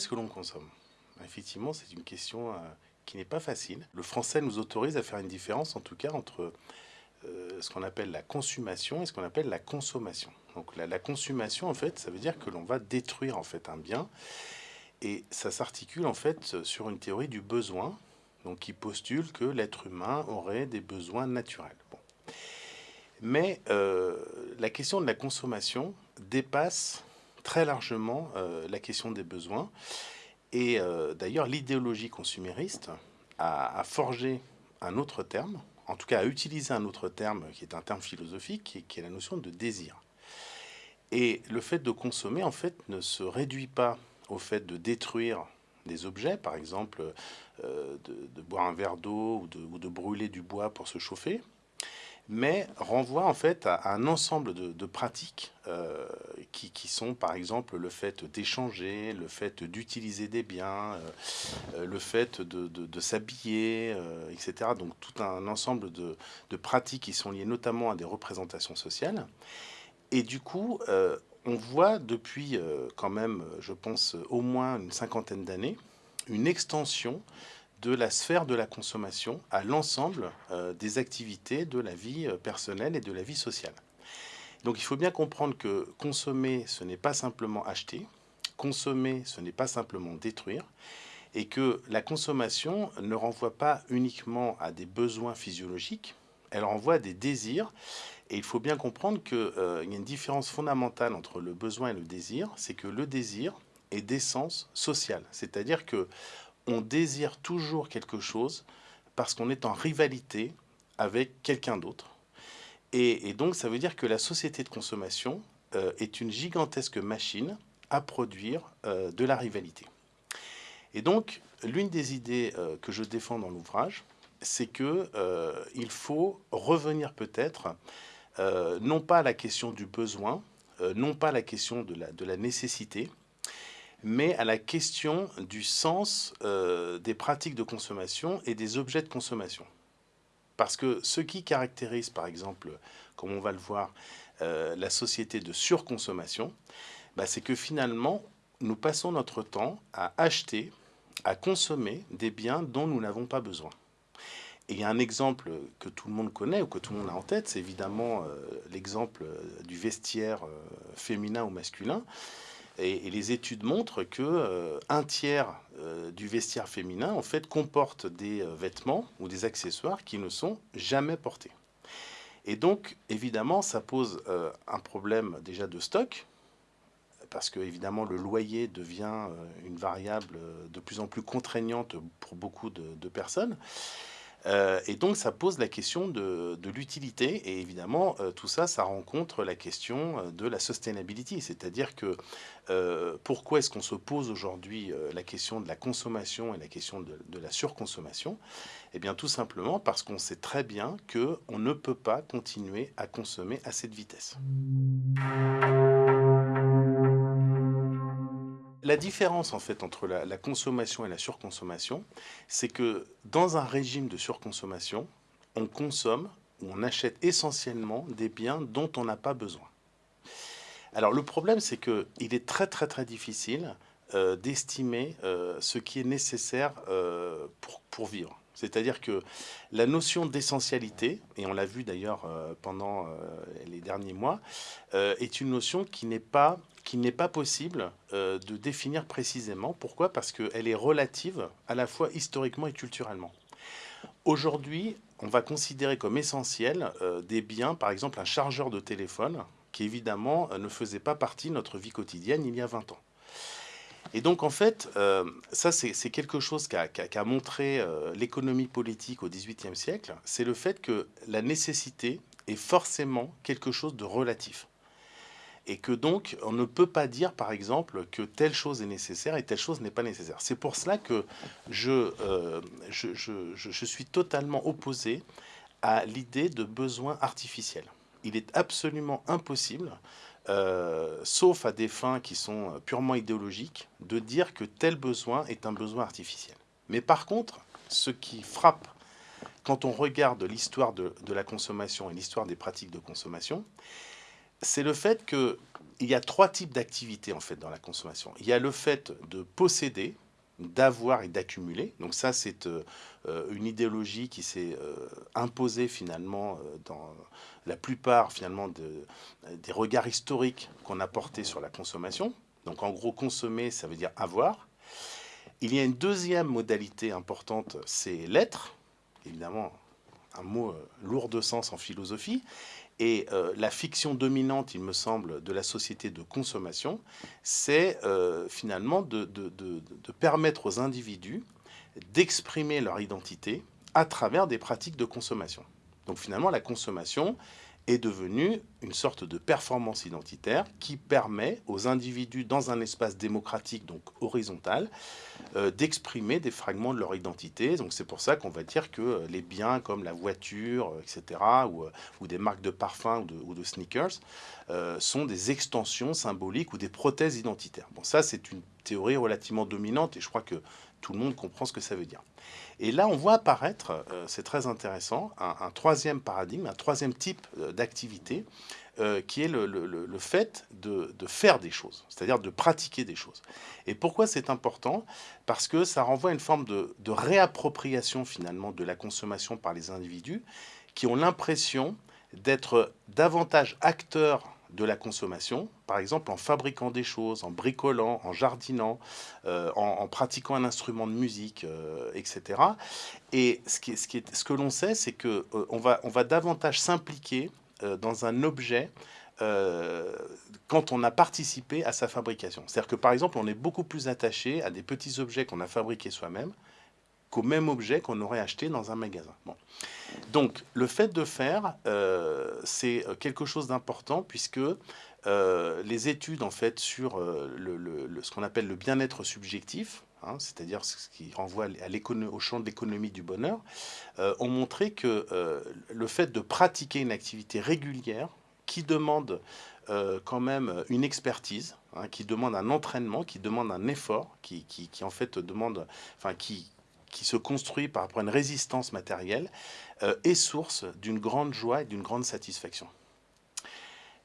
est-ce que l'on consomme? Effectivement, c'est une question euh, qui n'est pas facile. Le français nous autorise à faire une différence, en tout cas, entre euh, ce qu'on appelle la consommation et ce qu'on appelle la consommation. Donc la, consommation, en fait, ça veut dire que l'on va détruire en fait un bien, et ça s'articule en fait sur une théorie du besoin, donc qui postule que l'être humain aurait des besoins naturels. Mais euh, la question de la consommation dépasse très largement euh, la question des besoins. Et euh, d'ailleurs, l'idéologie consumériste a, forgé un autre terme, en tout cas a utilisé un autre terme qui est un terme philosophique, qui, qui est la notion de désir. Et le fait de consommer, en fait, ne se réduit pas au fait de détruire des objets, par exemple de, boire un verre d'eau ou de brûler du bois pour se chauffer, mais renvoie en fait à, un ensemble de, pratiques euh, qui, sont par exemple le fait d'échanger, le fait d'utiliser des biens, euh, euh, le fait de, s'habiller, etc. Donc tout un ensemble de, pratiques qui sont liées notamment à des représentations sociales. Et du coup, on voit depuis quand même, je pense, au moins une cinquantaine d'années, une extension de la sphère de la consommation à l'ensemble euh, des activités de la vie euh, personnelle et de la vie sociale. Donc il faut bien comprendre que consommer, ce n'est pas simplement acheter, consommer, ce n'est pas simplement détruire, et que la consommation ne renvoie pas uniquement à des besoins physiologiques, elle renvoie à des désirs, et il faut bien comprendre qu'il euh, y a une différence fondamentale entre le besoin et le désir, c'est que le désir est d'essence sociale, c'est-à-dire que on désire toujours quelque chose parce qu'on est en rivalité avec quelqu'un d'autre. Et, donc, ça veut dire que la société de consommation euh, est une gigantesque machine à produire euh, de la rivalité. Et donc, l'une des idées euh, que je défends dans l'ouvrage, c'est que il faut revenir peut-être non pas à la question du besoin, non pas à la question de la, de la nécessité, mais à la question du sens euh, des pratiques de consommation et des objets de consommation. Parce que ce qui caractérise, par exemple, comme on va le voir, euh, la société de surconsommation, bah, c'est que finalement, nous passons notre temps à acheter, à consommer des biens dont nous n'avons pas besoin. Et il y a un exemple que tout le monde connaît ou que tout le monde a en tête, c'est évidemment euh, l'exemple du vestiaire féminin ou masculin. Et, les études montrent que euh, un tiers euh, du vestiaire féminin en fait comporte des euh, vêtements ou des accessoires qui ne sont jamais portés. Et donc évidemment ça pose un problème déjà de stock parce que évidemment le loyer devient une variable de plus en plus contraignante pour beaucoup de personnes. Euh, et donc, ça pose la question de, l'utilité. Et évidemment, euh, tout ça, ça rencontre la question euh, de la sustainability. C'est-à-dire que pourquoi est-ce qu'on se pose aujourd'hui la question de la consommation et la question de, de la surconsommation? Eh bien, tout simplement parce qu'on sait très bien qu'on ne peut pas continuer à consommer à cette vitesse. La différence en fait entre la, consommation et la surconsommation, c'est que dans un régime de surconsommation, on consomme ou on achète essentiellement des biens dont on n'a pas besoin. Alors le problème, c'est qu'il est très très très difficile euh, d'estimer euh, ce qui est nécessaire euh, pour, pour, vivre. C'est-à-dire que la notion d'essentialité, et on l'a vu d'ailleurs pendant les derniers mois, est une notion qui n'est pas qu'il n'est pas possible euh, de définir précisément. Pourquoi? Parce qu'elle est relative à la fois historiquement et culturellement. Aujourd'hui, on va considérer comme essentiel euh, des biens, par exemple un chargeur de téléphone, qui évidemment euh, ne faisait pas partie de notre vie quotidienne il y a 20 ans. Et donc en fait, ça c'est quelque chose qu'a montré l'économie politique au XVIIIe siècle, c'est le fait que la nécessité est forcément quelque chose de relatif et que donc on ne peut pas dire par exemple que telle chose est nécessaire et telle chose n'est pas nécessaire. C'est pour cela que je, euh, je, je, je, suis totalement opposé à l'idée de besoin artificiel. Il est absolument impossible, euh, sauf à des fins qui sont purement idéologiques, de dire que tel besoin est un besoin artificiel. Mais par contre, ce qui frappe quand on regarde l'histoire de, de la consommation et l'histoire des pratiques de consommation, c'est le fait qu'il y a trois types d'activités en fait dans la consommation. Il y a le fait de posséder, d'avoir et d'accumuler. Donc ça, c'est euh, une idéologie qui s'est euh, imposée finalement euh, dans la plupart finalement des regards historiques qu'on a portés sur la consommation. Donc en gros, consommer, ça veut dire avoir. Il y a une deuxième modalité importante, c'est l'être. Évidemment, un mot lourd de sens en philosophie. Et euh, la fiction dominante, il me semble, de la société de consommation, c'est euh, finalement de, permettre aux individus d'exprimer leur identité à travers des pratiques de consommation. Donc finalement, la consommation, est devenue une sorte de performance identitaire qui permet aux individus dans un espace démocratique, donc horizontal, euh, d'exprimer des fragments de leur identité. Donc c'est pour ça qu'on va dire que euh, les biens comme la voiture, euh, etc., ou, ou des marques de parfums ou de, ou de sneakers, sont des extensions symboliques ou des prothèses identitaires. Bon, ça c'est une théorie relativement dominante et je crois que tout le monde comprend ce que ça veut dire. Et là, on voit apparaître, euh, c'est très intéressant, un, troisième paradigme, un troisième type euh, d'activité, euh, qui est le, fait de, faire des choses, c'est-à-dire de pratiquer des choses. Et pourquoi c'est important? Parce que ça renvoie à une forme de, de réappropriation finalement de la consommation par les individus qui ont l'impression d'être davantage acteurs de la consommation, par exemple en fabriquant des choses, en bricolant, en jardinant, euh, en, pratiquant un instrument de musique, euh, etc. Et ce, ce, ce que l'on sait, c'est qu'on euh, on va, on va davantage s'impliquer dans un objet quand on a participé à sa fabrication. C'est-à-dire que par exemple, on est beaucoup plus attaché à des petits objets qu'on a fabriqués soi-même qu'au même objet qu'on aurait acheté dans un magasin. Donc, le fait de faire, euh, c'est quelque chose d'important puisque euh, les études en fait sur euh, le, ce qu'on appelle le bien-être subjectif, hein, c'est-à-dire ce qui renvoie à au champ de l'économie du bonheur, ont montré que le fait de pratiquer une activité régulière qui demande quand même une expertise, hein, qui demande un entraînement, qui demande un effort, qui, qui en fait demande, enfin qui, qui se construit par rapport à une résistance matérielle, euh, est source d'une grande joie et d'une grande satisfaction.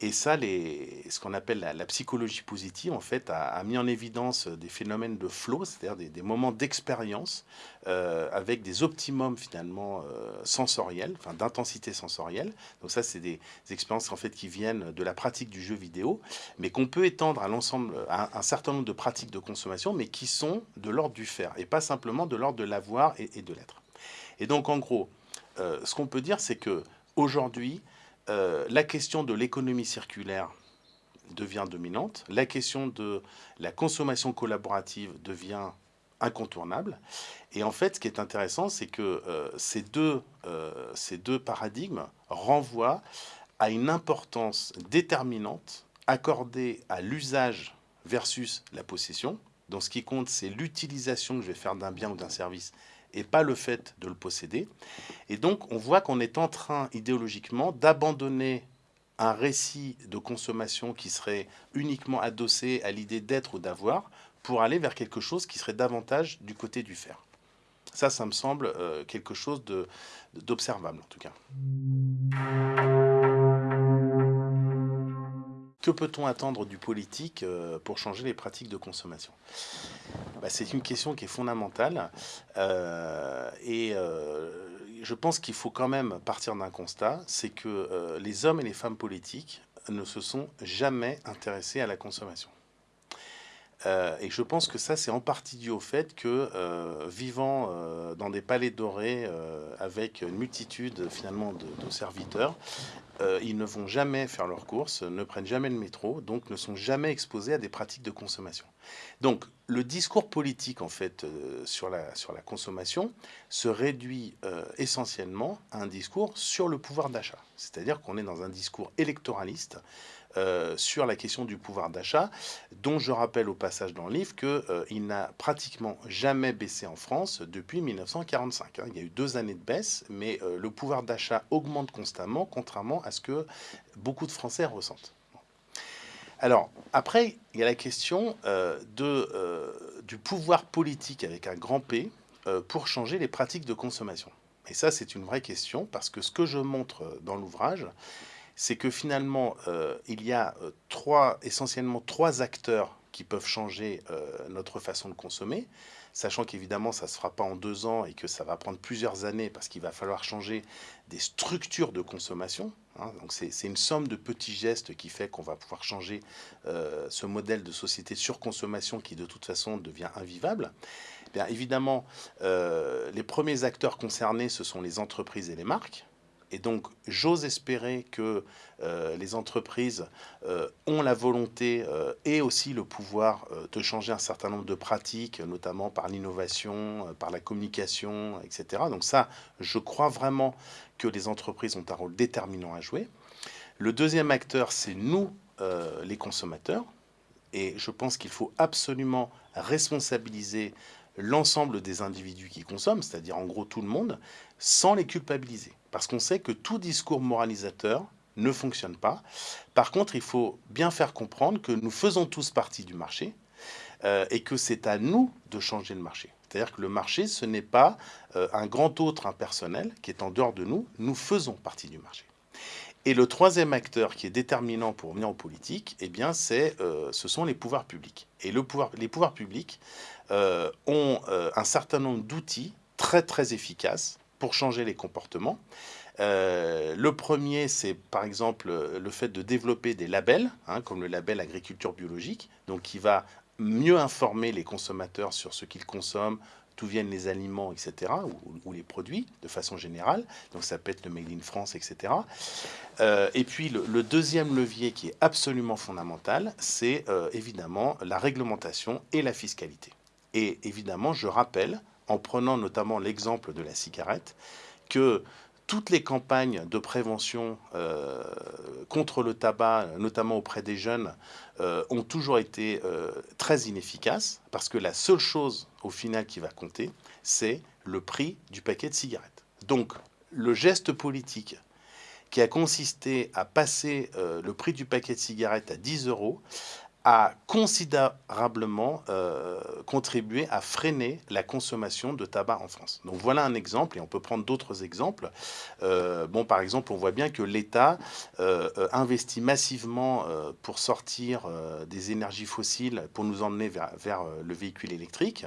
Et ça, ce qu'on appelle la, psychologie positive, en fait, a, mis en évidence des phénomènes de flow, c'est-à-dire des, moments d'expérience euh, avec des optimums finalement euh, sensoriels, enfin d'intensité sensorielle. Donc ça, c'est des, expériences en fait qui viennent de la pratique du jeu vidéo, mais qu'on peut étendre à l'ensemble, à un certain nombre de pratiques de consommation, mais qui sont de l'ordre du faire et pas simplement de l'ordre de l'avoir et, de l'être. Et donc, en gros, euh, ce qu'on peut dire, c'est que aujourd'hui, euh, la question de l'économie circulaire devient dominante, la question de la consommation collaborative devient incontournable. Et en fait, ce qui est intéressant, c'est que euh, ces, deux, euh, ces deux paradigmes renvoient à une importance déterminante accordée à l'usage versus la possession. Donc ce qui compte, c'est l'utilisation que je vais faire d'un bien ou d'un service et pas le fait de le posséder. Et donc, on voit qu'on est en train, idéologiquement, d'abandonner un récit de consommation qui serait uniquement adossé à l'idée d'être ou d'avoir, pour aller vers quelque chose qui serait davantage du côté du faire. Ça, ça me semble euh, quelque chose d'observable, en tout cas. Que peut-on attendre du politique euh, pour changer les pratiques de consommation? Bah, C'est une question qui est fondamentale euh, et euh, je pense qu'il faut quand même partir d'un constat, c'est que les hommes et les femmes politiques ne se sont jamais intéressés à la consommation. et je pense que ça, c'est en partie dû au fait que, vivant dans des palais dorés avec une multitude finalement de serviteurs, euh, ils ne vont jamais faire leurs courses, ne prennent jamais le métro, donc ne sont jamais exposés à des pratiques de consommation. Donc le discours politique en fait euh, sur, la, sur la consommation se réduit euh, essentiellement à un discours sur le pouvoir d'achat. C'est-à-dire qu'on est dans un discours électoraliste sur la question du pouvoir d'achat, dont je rappelle au passage dans le livre qu'il n'a pratiquement jamais baissé en France depuis 1945. Hein. Il y a eu deux années de baisse, mais le pouvoir d'achat augmente constamment, contrairement à ce que beaucoup de Français ressentent. Alors, après, il y a la question de, du pouvoir politique avec un grand P pour changer les pratiques de consommation. Et ça, c'est une vraie question, parce que ce que je montre dans l'ouvrage, c'est que finalement, il y a trois, essentiellement trois acteurs qui peuvent changer notre façon de consommer sachant qu'évidemment ça ne se fera pas en deux ans et que ça va prendre plusieurs années parce qu'il va falloir changer des structures de consommation. Hein. Donc c'est une somme de petits gestes qui fait qu'on va pouvoir changer euh, ce modèle de société sur consommation qui de toute façon devient invivable. Bien évidemment, euh, les premiers acteurs concernés, ce sont les entreprises et les marques. Et donc, j'ose espérer que euh, les entreprises euh, ont la volonté euh, et aussi le pouvoir de changer un certain nombre de pratiques, notamment par l'innovation, par la communication, etc. Donc ça, je crois vraiment que les entreprises ont un rôle déterminant à jouer. Le deuxième acteur, c'est nous, les consommateurs. Et je pense qu'il faut absolument responsabiliser l'ensemble des individus qui consomment, c'est-à-dire en gros tout le monde, sans les culpabiliser. Parce qu'on sait que tout discours moralisateur ne fonctionne pas. Par contre, il faut bien faire comprendre que nous faisons tous partie du marché euh, et que c'est à nous de changer le marché. C'est-à-dire que le marché, ce n'est pas euh, un grand autre impersonnel qui est en dehors de nous. Nous faisons partie du marché. Et le troisième acteur qui est déterminant pour venir en politique, eh bien, euh, ce sont les pouvoirs publics. Et les pouvoirs publics ont un certain nombre d'outils très très efficaces pour changer les comportements. Euh, le premier, c'est par exemple le fait de développer des labels, hein, comme le label agriculture biologique, donc qui va mieux informer les consommateurs sur ce qu'ils consomment, d'où viennent les aliments, etc., ou, les produits de façon générale. Donc ça peut être le Made in France, etc. Euh, et puis le, deuxième levier qui est absolument fondamental, c'est euh, évidemment la réglementation et la fiscalité. Et évidemment, je rappelle en prenant notamment l'exemple de la cigarette, que toutes les campagnes de prévention euh, contre le tabac, notamment auprès des jeunes, euh, ont toujours été euh, très inefficaces, parce que la seule chose au final qui va compter, c'est le prix du paquet de cigarettes. Donc, le geste politique qui a consisté à passer le prix du paquet de cigarettes à 10 euros a considérablement euh, contribué à freiner la consommation de tabac en France. Donc voilà un exemple, et on peut prendre d'autres exemples. Euh, bon, par exemple, on voit bien que l'État euh, investit massivement pour sortir des énergies fossiles, pour nous emmener vers, le véhicule électrique,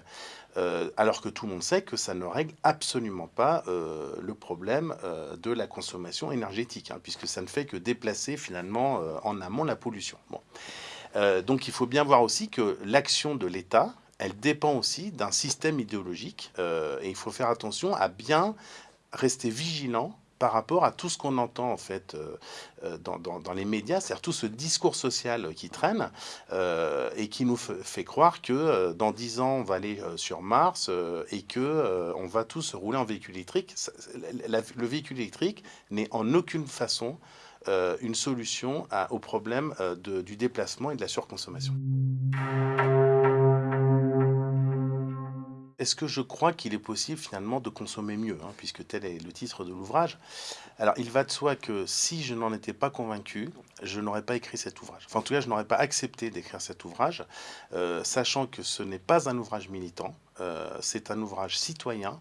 alors que tout le monde sait que ça ne règle absolument pas le problème de la consommation énergétique, hein, puisque ça ne fait que déplacer finalement en amont la pollution. Bon. Euh, donc il faut bien voir aussi que l'action de l'État, elle dépend aussi d'un système idéologique euh, et il faut faire attention à bien rester vigilant par rapport à tout ce qu'on entend en fait euh, dans, les médias, c'est-à-dire tout ce discours social qui traîne et qui nous fait croire que dans dix ans on va aller sur Mars et que on va tous rouler en véhicule électrique. le véhicule électrique n'est en aucune façon euh, une solution au problème euh, du déplacement et de la surconsommation. Est-ce que je crois qu'il est possible finalement de consommer mieux, hein, puisque tel est le titre de l'ouvrage? Alors il va de soi que si je n'en étais pas convaincu, je n'aurais pas écrit cet ouvrage. Enfin en tout cas, je n'aurais pas accepté d'écrire cet ouvrage, euh, sachant que ce n'est pas un ouvrage militant, c'est un ouvrage citoyen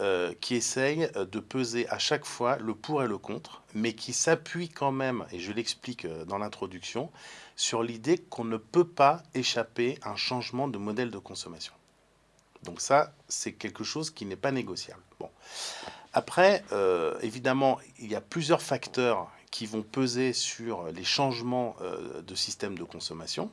euh, qui essaye euh, de peser à chaque fois le pour et le contre, mais qui s'appuie quand même, et je l'explique euh, dans l'introduction, sur l'idée qu'on ne peut pas échapper à un changement de modèle de consommation. Donc ça, c'est quelque chose qui n'est pas négociable. Bon. Après, évidemment, il y a plusieurs facteurs qui vont peser sur les changements de système de consommation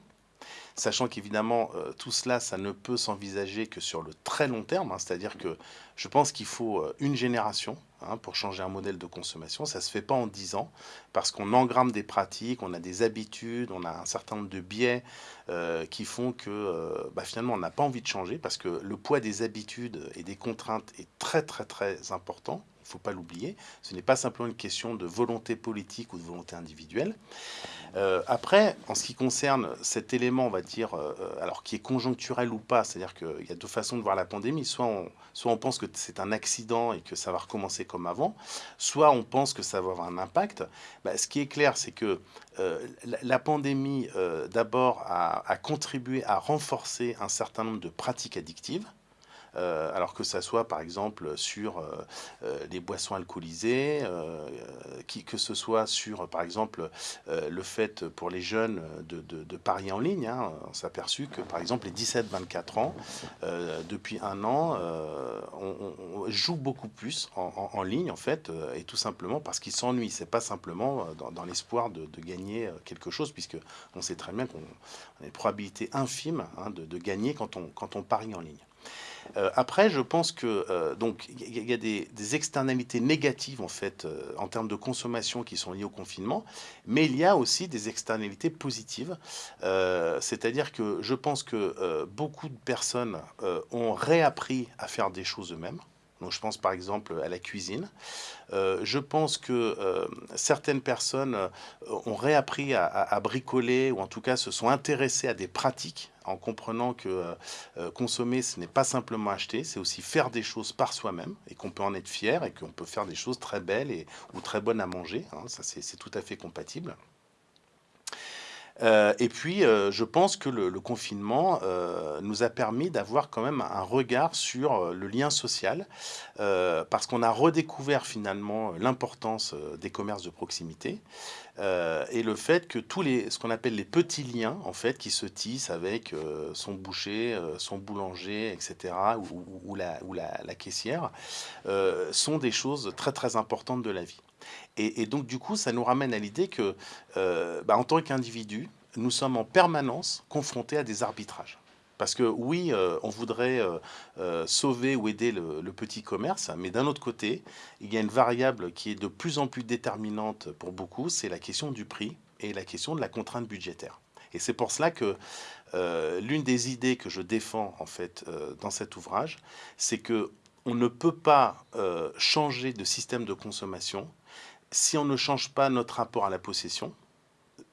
sachant qu'évidemment, euh, tout cela, ça ne peut s'envisager que sur le très long terme, hein. c'est-à-dire que je pense qu'il faut euh, une génération hein, pour changer un modèle de consommation. Ça ne se fait pas en 10 ans, parce qu'on engramme des pratiques, on a des habitudes, on a un certain nombre de biais euh, qui font que bah, finalement, on n'a pas envie de changer, parce que le poids des habitudes et des contraintes est très très très important il ne faut pas l'oublier. Ce n'est pas simplement une question de volonté politique ou de volonté individuelle. Euh, après, en ce qui concerne cet élément, on va dire, euh, alors qui est conjoncturel ou pas, c'est-à-dire qu'il y a deux façons de voir la pandémie. Soit on, soit on pense que c'est un accident et que ça va recommencer comme avant, soit on pense que ça va avoir un impact. Bah, ce qui est clair, c'est que euh, la, pandémie, d'abord, a, a contribué à renforcer un certain nombre de pratiques addictives. Alors que ça soit par exemple sur les boissons alcoolisées, que ce soit sur par exemple le fait pour les jeunes de, parier en ligne. Hein. On s'est aperçu que par exemple les 17-24 ans, depuis un an, on, joue beaucoup plus en, ligne en fait, et tout simplement parce qu'ils s'ennuient. C'est pas simplement dans, l'espoir de, gagner quelque chose, puisque on sait très bien qu'on a une probabilité infime hein, de, gagner quand on parie en ligne. Euh, après, je pense que euh, donc il y, a des, externalités négatives en fait euh, en termes de consommation qui sont liées au confinement, mais il y a aussi des externalités positives. C'est-à-dire que je pense que beaucoup de personnes ont réappris à faire des choses eux-mêmes je pense par exemple à la cuisine. Je pense que certaines personnes ont réappris à, bricoler ou en tout cas se sont intéressées à des pratiques en comprenant que consommer, ce n'est pas simplement acheter, c'est aussi faire des choses par soi-même et qu'on peut en être fier et qu'on peut faire des choses très belles et, ou très bonnes à manger. Hein. ça, c'est tout à fait compatible. Euh, et puis, euh, je pense que le, confinement euh, nous a permis d'avoir quand même un regard sur le lien social, parce qu'on a redécouvert finalement l'importance des commerces de proximité et le fait que tous les, ce qu'on appelle les petits liens, en fait, qui se tissent avec son boucher, son boulanger, etc., ou, la, ou la, caissière, sont des choses très très importantes de la vie. Et, donc, du coup, ça nous ramène à l'idée que, euh, bah, en tant qu'individu, nous sommes en permanence confrontés à des arbitrages. Parce que oui, euh, on voudrait euh, sauver ou aider le, petit commerce, mais d'un autre côté, il y a une variable qui est de plus en plus déterminante pour beaucoup, c'est la question du prix et la question de la contrainte budgétaire. Et c'est pour cela que l'une des idées que je défends en fait dans cet ouvrage, c'est que on ne peut pas changer de système de consommation si on ne change pas notre rapport à la possession,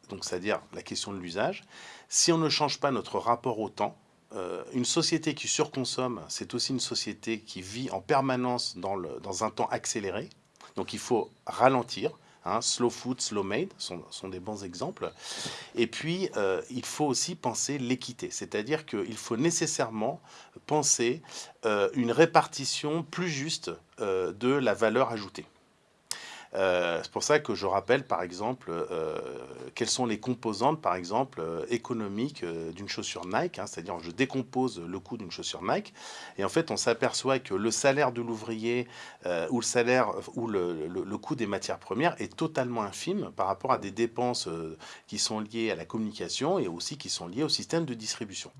donc c'est-à-dire la question de l'usage, si on ne change pas notre rapport au temps, euh, une société qui surconsomme, c'est aussi une société qui vit en permanence dans, dans un temps accéléré. Donc il faut ralentir. Hein, slow food, slow made sont, sont, des bons exemples. Et puis, euh, il faut aussi penser l'équité, c'est-à-dire qu'il faut nécessairement penser euh, une répartition plus juste de la valeur ajoutée. Euh, c'est pour ça que je rappelle, par exemple, euh, quelles sont les composantes, par exemple, euh, économiques d'une chaussure Nike. Hein, c'est-à-dire, je décompose le coût d'une chaussure Nike, et en fait, on s'aperçoit que le salaire de l'ouvrier ou le salaire ou le, le, coût des matières premières est totalement infime par rapport à des dépenses qui sont liées à la communication et aussi qui sont liées au système de distribution.